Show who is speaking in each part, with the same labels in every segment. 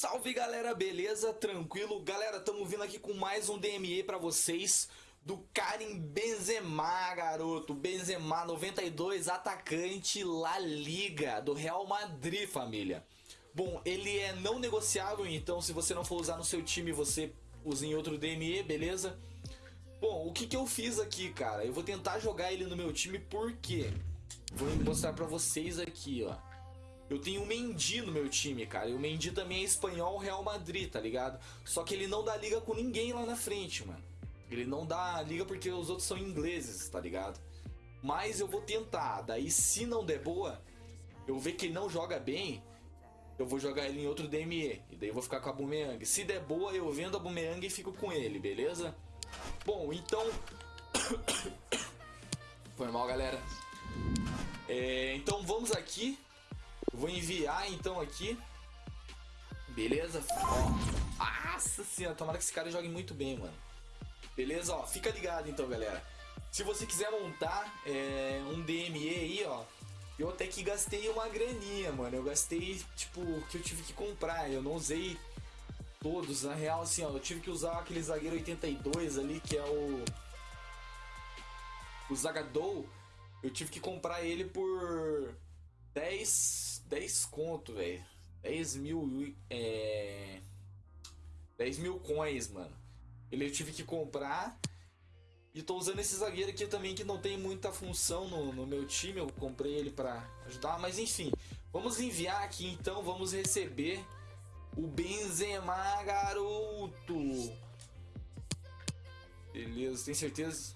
Speaker 1: Salve galera, beleza? Tranquilo? Galera, estamos vindo aqui com mais um DME pra vocês do Karim Benzema, garoto. Benzema 92, atacante La Liga do Real Madrid, família. Bom, ele é não negociável, então se você não for usar no seu time, você usa em outro DME, beleza? Bom, o que, que eu fiz aqui, cara? Eu vou tentar jogar ele no meu time, por quê? Vou mostrar pra vocês aqui, ó. Eu tenho o Mendy no meu time, cara. E o Mendy também é espanhol Real Madrid, tá ligado? Só que ele não dá liga com ninguém lá na frente, mano. Ele não dá liga porque os outros são ingleses, tá ligado? Mas eu vou tentar. Daí, se não der boa, eu ver que ele não joga bem, eu vou jogar ele em outro DME. E daí eu vou ficar com a Boomerang. Se der boa, eu vendo a Boomerang e fico com ele, beleza? Bom, então... Foi mal, galera. É, então vamos aqui Vou enviar então aqui. Beleza? Ó. Nossa senhora, tomara que esse cara jogue muito bem, mano. Beleza? Ó, fica ligado então, galera. Se você quiser montar é, um DME aí, ó. Eu até que gastei uma graninha, mano. Eu gastei, tipo, que eu tive que comprar. Eu não usei todos. Na real, assim, ó. Eu tive que usar aquele zagueiro 82 ali, que é o... O Zagadou. Eu tive que comprar ele por 10, 10 conto, velho. 10 mil, é... 10 mil coins, mano. Ele eu tive que comprar. E tô usando esse zagueiro aqui também que não tem muita função no, no meu time. Eu comprei ele pra ajudar, mas enfim. Vamos enviar aqui então, vamos receber o Benzema, garoto. Beleza, tem certeza?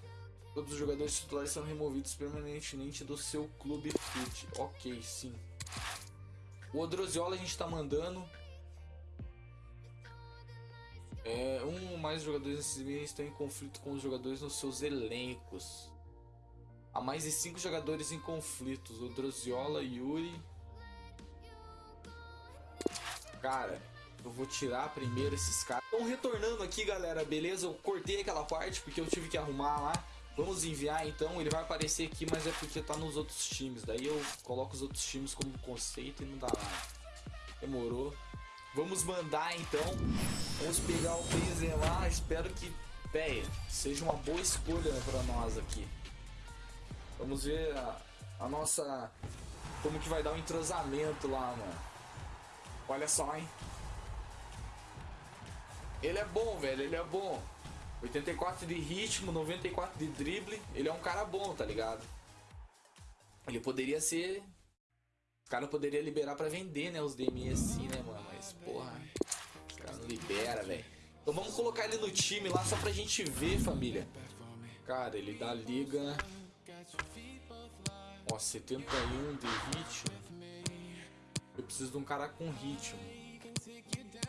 Speaker 1: Todos os jogadores titulares são removidos permanentemente do seu clube fit. Ok, sim. O Odroziola a gente está mandando. É, um ou mais jogadores nesses meses estão em conflito com os jogadores nos seus elencos. Há mais de cinco jogadores em conflitos. Odroziola, Yuri. Cara, eu vou tirar primeiro esses caras. Estão retornando aqui, galera, beleza? Eu cortei aquela parte porque eu tive que arrumar lá. Vamos enviar então, ele vai aparecer aqui, mas é porque tá nos outros times. Daí eu coloco os outros times como conceito e não dá nada. Demorou. Vamos mandar então. Vamos pegar o Benzema. Espero que, véia, seja uma boa escolha para nós aqui. Vamos ver a, a, nossa... Como que vai dar o um entrosamento lá, mano. Olha só, hein. Ele é bom, velho. Ele é bom. 84 de ritmo, 94 de drible. Ele é um cara bom, tá ligado? Ele poderia ser. Cara poderia liberar pra vender, né? Os DMI assim, né, mano? Mas, porra. Os caras não libera, velho. Então vamos colocar ele no time lá só pra gente ver, família. Cara, ele dá liga. Ó, 71 de ritmo. Eu preciso de um cara com ritmo.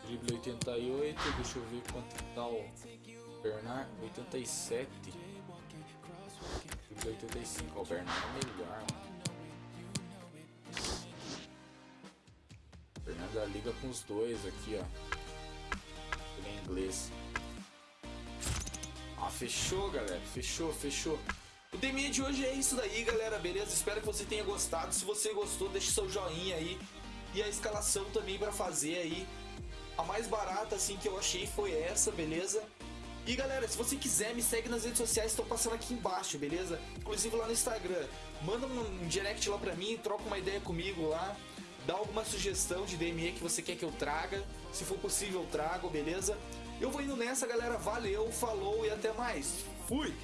Speaker 1: Drible 88, deixa eu ver quanto tá o Bernard 87. Drible 85, o Bernard é melhor, mano. Bernard da liga com os dois aqui, ó. Ele é inglês. Ah, fechou, galera. Fechou, fechou. O DME de hoje é isso daí, galera, beleza? Espero que você tenha gostado. Se você gostou, deixe seu joinha aí. E a escalação também para fazer aí a mais barata assim que eu achei foi essa, beleza? E galera, se você quiser, me segue nas redes sociais, estão passando aqui embaixo, beleza? Inclusive lá no Instagram. Manda um direct lá pra mim, troca uma ideia comigo lá. Dá alguma sugestão de DME que você quer que eu traga. Se for possível, eu trago, beleza? Eu vou indo nessa, galera. Valeu, falou e até mais. Fui!